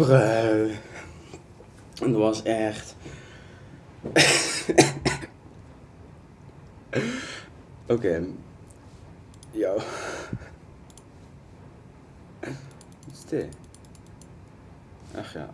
brui. En dat was echt... Oké. Okay. Yo. Wat is dit? Ach ja.